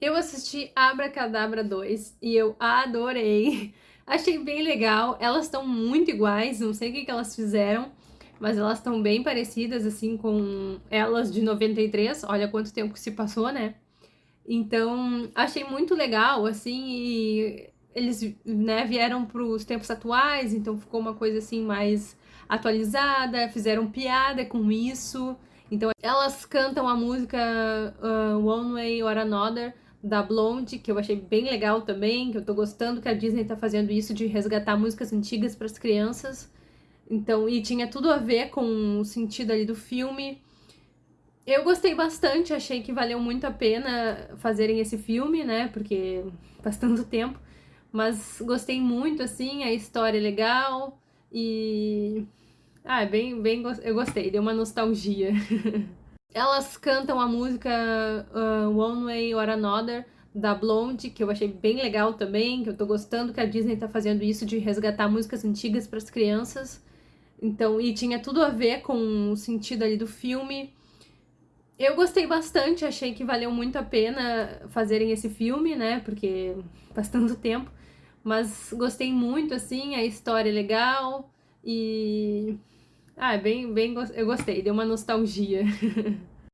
Eu assisti Abracadabra 2 e eu adorei. Achei bem legal. Elas estão muito iguais, não sei o que, que elas fizeram, mas elas estão bem parecidas, assim, com elas de 93. Olha quanto tempo que se passou, né? Então, achei muito legal, assim, e eles né, vieram para os tempos atuais, então ficou uma coisa assim mais atualizada, fizeram piada com isso. Então elas cantam a música uh, One Way or Another da Blonde, que eu achei bem legal também, que eu tô gostando que a Disney tá fazendo isso de resgatar músicas antigas para as crianças. Então, e tinha tudo a ver com o sentido ali do filme. Eu gostei bastante, achei que valeu muito a pena fazerem esse filme, né? Porque faz tanto tempo. Mas gostei muito, assim, a história é legal e... Ah, bem, bem... Eu gostei, deu uma nostalgia. Elas cantam a música uh, One Way or Another, da Blonde, que eu achei bem legal também, que eu tô gostando que a Disney tá fazendo isso de resgatar músicas antigas para as crianças. Então, e tinha tudo a ver com o sentido ali do filme. Eu gostei bastante, achei que valeu muito a pena fazerem esse filme, né? Porque faz tanto tempo. Mas gostei muito, assim, a história é legal e... Ah, é bem, bem... Eu gostei, deu uma nostalgia.